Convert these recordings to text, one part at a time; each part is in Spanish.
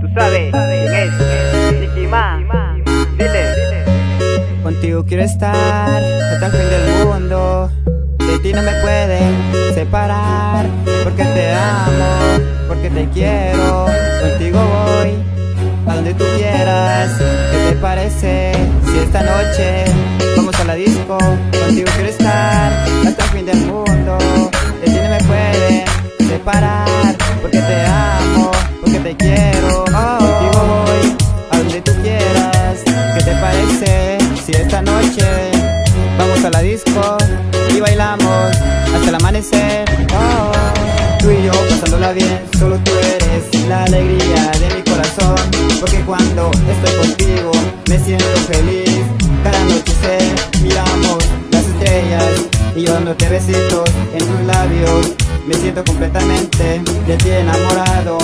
Tú sabes es Nicky. Dile, Contigo quiero estar hasta el fin del mundo. De ti no me pueden separar. Porque te amo, porque te quiero. Contigo voy a donde tú quieras. ¿Qué te parece si esta noche vamos a la disco? Contigo quiero estar esta noche vamos a la disco y bailamos hasta el amanecer? Oh, tú y yo pasándola bien, solo tú eres la alegría de mi corazón. Porque cuando estoy contigo me siento feliz. Cada noche miramos las estrellas y yo dándote besitos en tus labios. Me siento completamente de ti enamorado.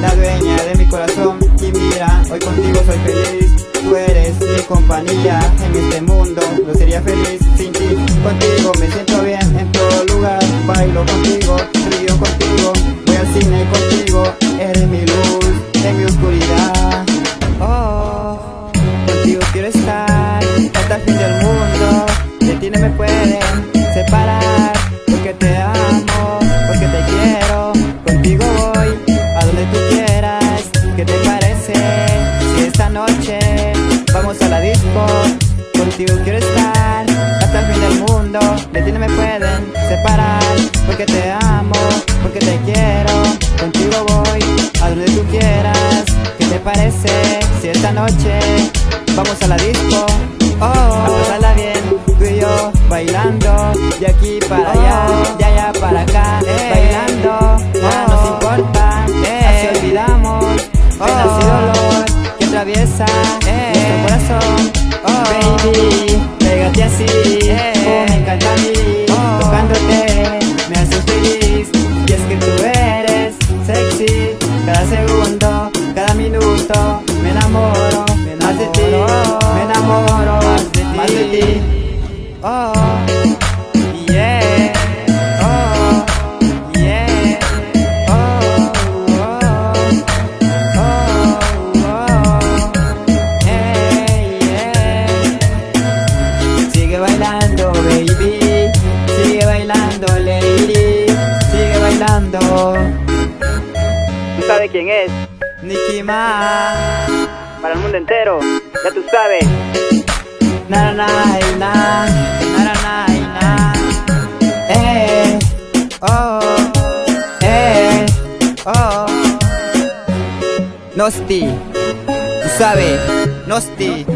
La dueña de mi corazón. Y mira, hoy contigo soy feliz. Tú eres mi compañía en este mundo. No sería feliz sin ti. Contigo me siento bien en todo lugar. Bailo contigo, río contigo. Voy al cine contigo. Eres mi luz en mi oscuridad. Oh, contigo quiero estar. Hasta el fin del mundo. De ti no me pueden Contigo quiero estar hasta el fin del mundo De ti no me pueden separar Porque te amo, porque te quiero Contigo voy a donde tú quieras ¿Qué te parece si esta noche vamos a la disco? Oh, a pasarla bien, tú y yo bailando De aquí para allá, de allá para acá Bailando, nada nos importa Así olvidamos penas y dolor que atraviesa nuestro corazón Baby, pégate así, oh, me encanta a mí. Tocándote, me haces feliz. Y es que tú eres sexy. Cada segundo, cada minuto Me enamoro, más de ti Me enamoro. Más de ti. Oh, baby. Sigue bailando, lady. Sigue bailando. Tú sabes quién es Nicki Ma. Para el mundo entero. Ya tú sabes. Na na na na. Na na na Eh oh Eh oh. Nosti Tú sabes Nosti